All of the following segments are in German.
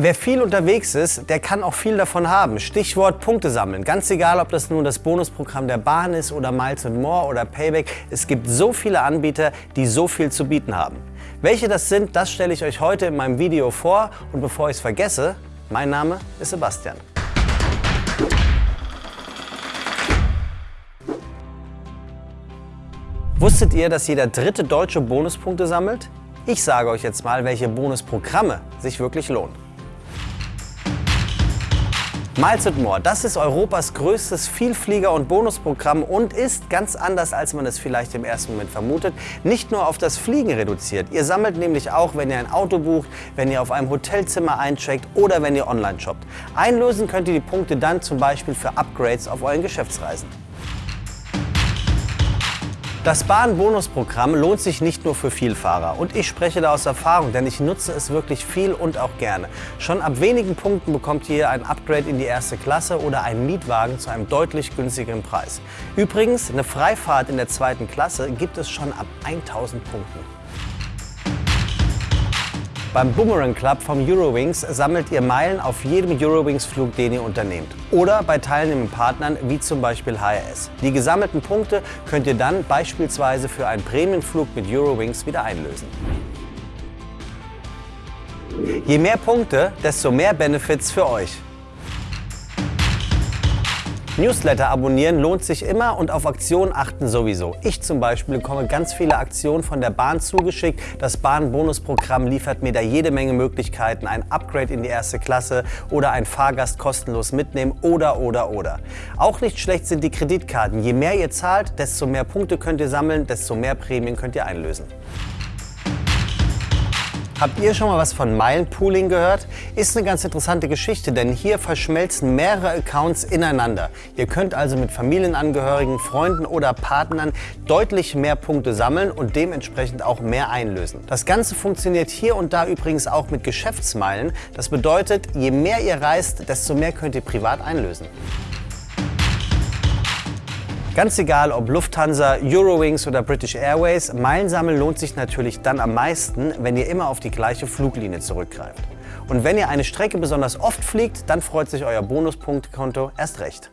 Wer viel unterwegs ist, der kann auch viel davon haben. Stichwort Punkte sammeln. Ganz egal, ob das nun das Bonusprogramm der Bahn ist oder Miles More oder Payback. Es gibt so viele Anbieter, die so viel zu bieten haben. Welche das sind, das stelle ich euch heute in meinem Video vor. Und bevor ich es vergesse, mein Name ist Sebastian. Wusstet ihr, dass jeder dritte Deutsche Bonuspunkte sammelt? Ich sage euch jetzt mal, welche Bonusprogramme sich wirklich lohnen. Miles More, das ist Europas größtes Vielflieger- und Bonusprogramm und ist, ganz anders als man es vielleicht im ersten Moment vermutet, nicht nur auf das Fliegen reduziert. Ihr sammelt nämlich auch, wenn ihr ein Auto bucht, wenn ihr auf einem Hotelzimmer eincheckt oder wenn ihr online shoppt. Einlösen könnt ihr die Punkte dann zum Beispiel für Upgrades auf euren Geschäftsreisen. Das Bahn-Bonusprogramm lohnt sich nicht nur für Vielfahrer und ich spreche da aus Erfahrung, denn ich nutze es wirklich viel und auch gerne. Schon ab wenigen Punkten bekommt ihr ein Upgrade in die erste Klasse oder einen Mietwagen zu einem deutlich günstigeren Preis. Übrigens, eine Freifahrt in der zweiten Klasse gibt es schon ab 1000 Punkten. Beim Boomerang Club vom Eurowings sammelt ihr Meilen auf jedem Eurowings-Flug, den ihr unternehmt. Oder bei teilnehmenden Partnern wie zum Beispiel HRS. Die gesammelten Punkte könnt ihr dann beispielsweise für einen Prämienflug mit Eurowings wieder einlösen. Je mehr Punkte, desto mehr Benefits für euch. Newsletter abonnieren lohnt sich immer und auf Aktionen achten sowieso. Ich zum Beispiel bekomme ganz viele Aktionen von der Bahn zugeschickt. Das Bahn-Bonusprogramm liefert mir da jede Menge Möglichkeiten. Ein Upgrade in die erste Klasse oder ein Fahrgast kostenlos mitnehmen oder, oder, oder. Auch nicht schlecht sind die Kreditkarten. Je mehr ihr zahlt, desto mehr Punkte könnt ihr sammeln, desto mehr Prämien könnt ihr einlösen. Habt ihr schon mal was von Meilenpooling gehört? Ist eine ganz interessante Geschichte, denn hier verschmelzen mehrere Accounts ineinander. Ihr könnt also mit Familienangehörigen, Freunden oder Partnern deutlich mehr Punkte sammeln und dementsprechend auch mehr einlösen. Das Ganze funktioniert hier und da übrigens auch mit Geschäftsmeilen. Das bedeutet, je mehr ihr reist, desto mehr könnt ihr privat einlösen. Ganz egal, ob Lufthansa, Eurowings oder British Airways, Meilensammeln lohnt sich natürlich dann am meisten, wenn ihr immer auf die gleiche Fluglinie zurückgreift. Und wenn ihr eine Strecke besonders oft fliegt, dann freut sich euer Bonuspunktkonto erst recht.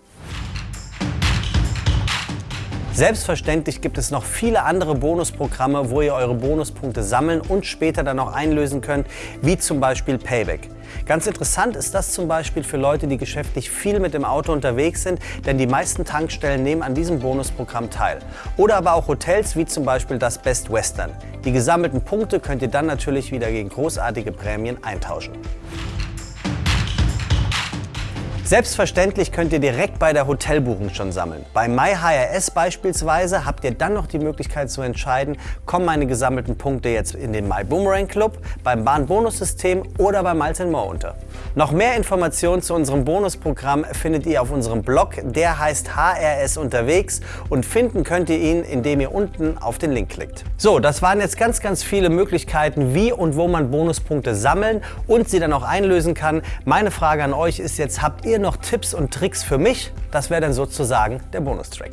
Selbstverständlich gibt es noch viele andere Bonusprogramme, wo ihr eure Bonuspunkte sammeln und später dann auch einlösen könnt, wie zum Beispiel Payback. Ganz interessant ist das zum Beispiel für Leute, die geschäftlich viel mit dem Auto unterwegs sind, denn die meisten Tankstellen nehmen an diesem Bonusprogramm teil. Oder aber auch Hotels wie zum Beispiel das Best Western. Die gesammelten Punkte könnt ihr dann natürlich wieder gegen großartige Prämien eintauschen. Selbstverständlich könnt ihr direkt bei der Hotelbuchung schon sammeln. Bei MyHRS beispielsweise habt ihr dann noch die Möglichkeit zu entscheiden, kommen meine gesammelten Punkte jetzt in den MyBoomerang Club, beim Bahnbonussystem oder bei Miles More unter. Noch mehr Informationen zu unserem Bonusprogramm findet ihr auf unserem Blog, der heißt HRS unterwegs und finden könnt ihr ihn, indem ihr unten auf den Link klickt. So, das waren jetzt ganz, ganz viele Möglichkeiten, wie und wo man Bonuspunkte sammeln und sie dann auch einlösen kann. Meine Frage an euch ist jetzt, habt ihr ihr noch Tipps und Tricks für mich? Das wäre dann sozusagen der Bonustrack.